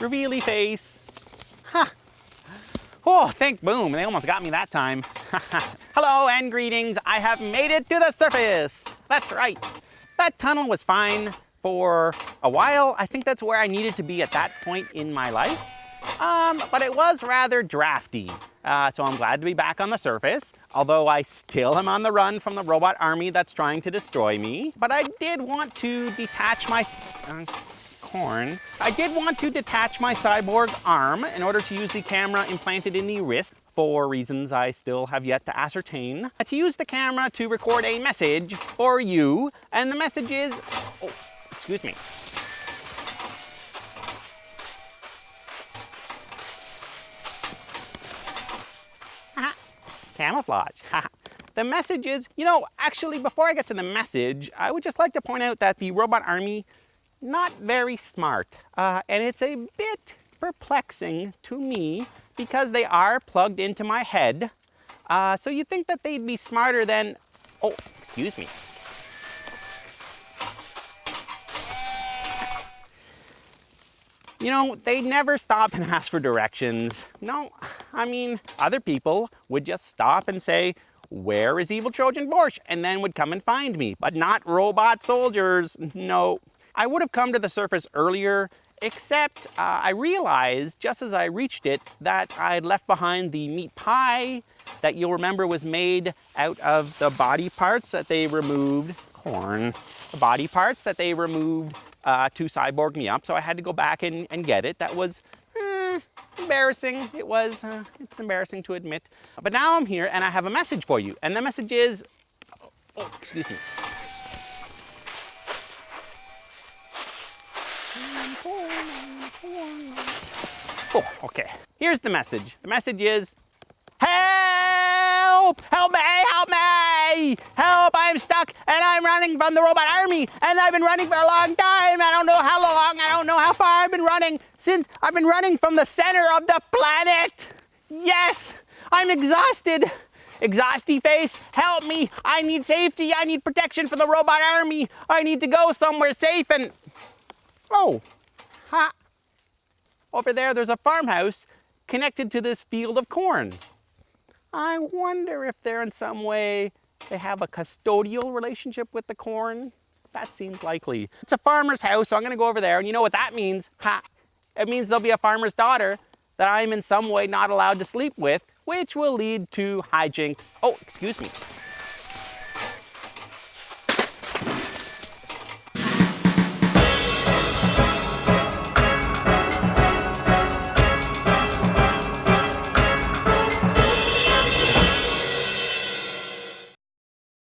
revealy face. Ha! Oh, thank boom, they almost got me that time. Hello and greetings, I have made it to the surface. That's right, that tunnel was fine for a while. I think that's where I needed to be at that point in my life. Um, but it was rather drafty. Uh, so I'm glad to be back on the surface, although I still am on the run from the robot army that's trying to destroy me. But I did want to detach my... Uh, corn. I did want to detach my cyborg arm in order to use the camera implanted in the wrist for reasons I still have yet to ascertain. To use the camera to record a message for you, and the message is... Oh, excuse me. Camouflage. the message is, you know, actually, before I get to the message, I would just like to point out that the robot army, not very smart. Uh, and it's a bit perplexing to me because they are plugged into my head. Uh, so you think that they'd be smarter than, oh, excuse me. You know, they never stop and ask for directions. No, I mean, other people would just stop and say, where is evil Trojan Borscht? And then would come and find me, but not robot soldiers. No, I would have come to the surface earlier, except uh, I realized just as I reached it that I'd left behind the meat pie that you'll remember was made out of the body parts that they removed, corn, the body parts that they removed uh, to cyborg me up. So I had to go back and, and get it. That was eh, embarrassing. It was, uh, it's embarrassing to admit. But now I'm here and I have a message for you. And the message is, oh, oh excuse me. Oh, okay. Here's the message. The message is, help, help me, help me, help, I'm stuck and I'm running from the robot army and I've been running for a long time. I don't know how long, I don't know how far I've been running since I've been running from the center of the planet. Yes, I'm exhausted. Exhausty face, help me. I need safety. I need protection from the robot army. I need to go somewhere safe and... Oh, ha. Over there, there's a farmhouse connected to this field of corn. I wonder if they're in some way, they have a custodial relationship with the corn. That seems likely. It's a farmer's house, so I'm gonna go over there, and you know what that means? Ha! It means there'll be a farmer's daughter that I'm in some way not allowed to sleep with, which will lead to hijinks. Oh, excuse me.